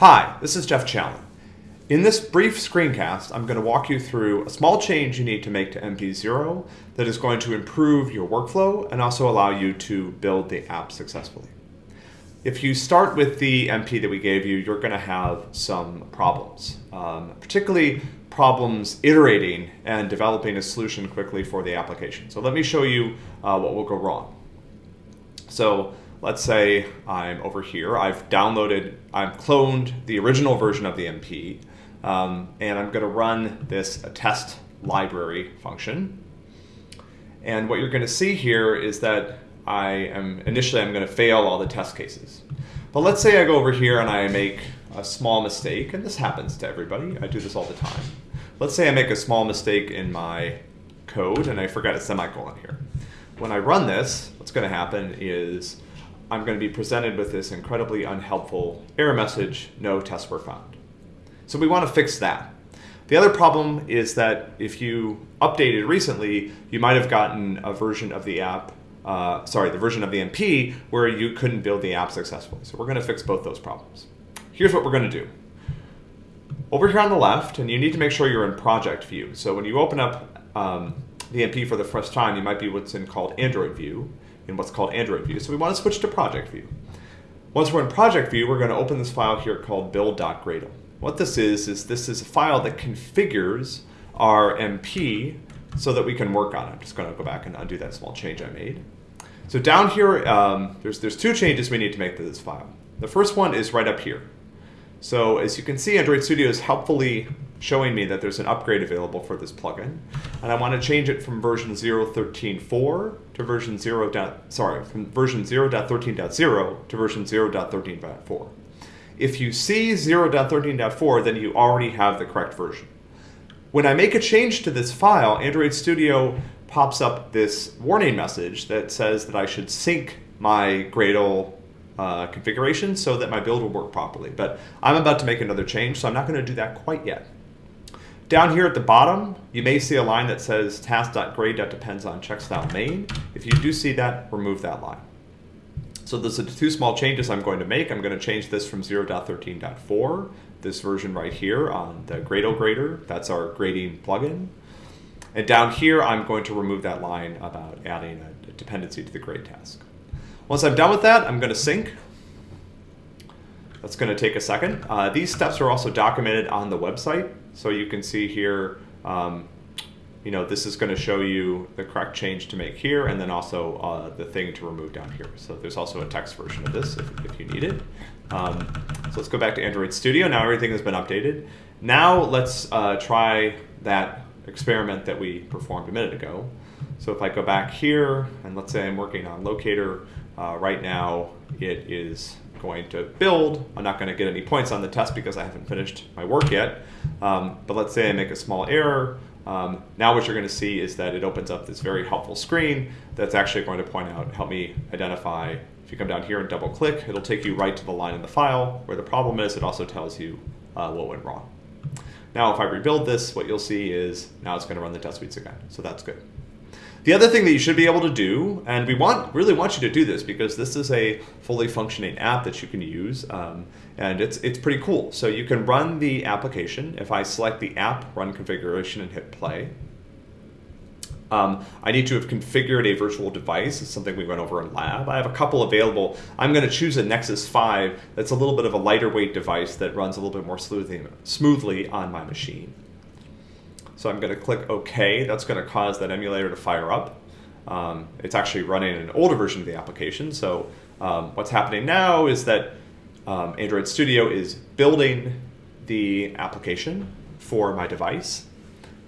Hi, this is Geoff Challen. In this brief screencast, I'm going to walk you through a small change you need to make to MP0 that is going to improve your workflow and also allow you to build the app successfully. If you start with the MP that we gave you, you're going to have some problems, um, particularly problems iterating and developing a solution quickly for the application. So let me show you uh, what will go wrong. So let's say I'm over here, I've downloaded, I've cloned the original version of the MP, um, and I'm going to run this test library function. And what you're going to see here is that I am, initially I'm going to fail all the test cases. But let's say I go over here and I make a small mistake, and this happens to everybody, I do this all the time. Let's say I make a small mistake in my code and I forgot a semicolon here. When I run this, what's going to happen is I'm going to be presented with this incredibly unhelpful error message, no tests were found. So we want to fix that. The other problem is that if you updated recently, you might have gotten a version of the app, uh, sorry, the version of the MP where you couldn't build the app successfully. So we're going to fix both those problems. Here's what we're going to do. Over here on the left, and you need to make sure you're in project view. So when you open up um, the MP for the first time, you might be what's in called Android view in what's called Android view. So we want to switch to project view. Once we're in project view, we're going to open this file here called build.gradle. What this is, is this is a file that configures our MP so that we can work on it. I'm just going to go back and undo that small change I made. So down here, um, there's, there's two changes we need to make to this file. The first one is right up here. So as you can see, Android Studio is helpfully showing me that there's an upgrade available for this plugin. And I want to change it from version 0.13.4 to version 0. sorry, from version 0.13.0 to version 0.13.4. If you see 0.13.4, then you already have the correct version. When I make a change to this file, Android Studio pops up this warning message that says that I should sync my Gradle uh, configuration so that my build will work properly. But I'm about to make another change, so I'm not going to do that quite yet. Down here at the bottom, you may see a line that says task.grade.depends on checkstyle main. If you do see that, remove that line. So those are two small changes I'm going to make. I'm going to change this from 0.13.4, this version right here on the Gradle grader. That's our grading plugin. And down here, I'm going to remove that line about adding a dependency to the grade task. Once I'm done with that, I'm going to sync. That's going to take a second. Uh, these steps are also documented on the website. So you can see here, um, you know, this is going to show you the correct change to make here and then also uh, the thing to remove down here. So there's also a text version of this if, if you need it. Um, so let's go back to Android Studio. Now everything has been updated. Now let's uh, try that experiment that we performed a minute ago. So if I go back here and let's say I'm working on locator, uh, right now it is going to build. I'm not going to get any points on the test because I haven't finished my work yet. Um, but let's say I make a small error. Um, now what you're going to see is that it opens up this very helpful screen that's actually going to point out, help me identify. If you come down here and double click, it'll take you right to the line in the file where the problem is. It also tells you uh, what went wrong. Now if I rebuild this, what you'll see is now it's going to run the test suites again. So that's good. The other thing that you should be able to do, and we want really want you to do this because this is a fully functioning app that you can use, um, and it's it's pretty cool. So you can run the application. If I select the app run configuration and hit play, um, I need to have configured a virtual device. It's something we went over in lab. I have a couple available. I'm going to choose a Nexus 5 that's a little bit of a lighter weight device that runs a little bit more smoothly, smoothly on my machine. So I'm going to click OK. That's going to cause that emulator to fire up. Um, it's actually running an older version of the application. So um, what's happening now is that um, Android Studio is building the application for my device.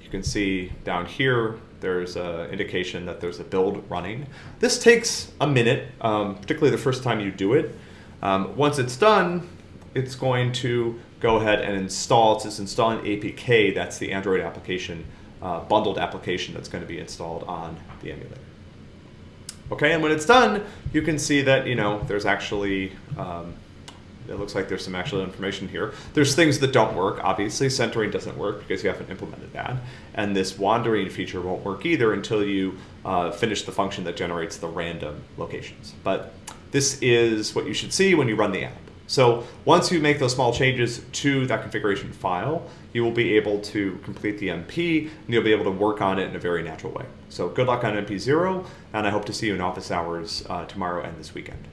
You can see down here, there's an indication that there's a build running. This takes a minute, um, particularly the first time you do it. Um, once it's done, it's going to go ahead and install, it's installing APK, that's the Android application, uh, bundled application that's going to be installed on the emulator. Okay, and when it's done, you can see that, you know, there's actually, um, it looks like there's some actual information here. There's things that don't work, obviously. Centering doesn't work because you haven't implemented that. And this wandering feature won't work either until you uh, finish the function that generates the random locations. But this is what you should see when you run the app. So once you make those small changes to that configuration file, you will be able to complete the MP and you'll be able to work on it in a very natural way. So good luck on MP0, and I hope to see you in office hours uh, tomorrow and this weekend.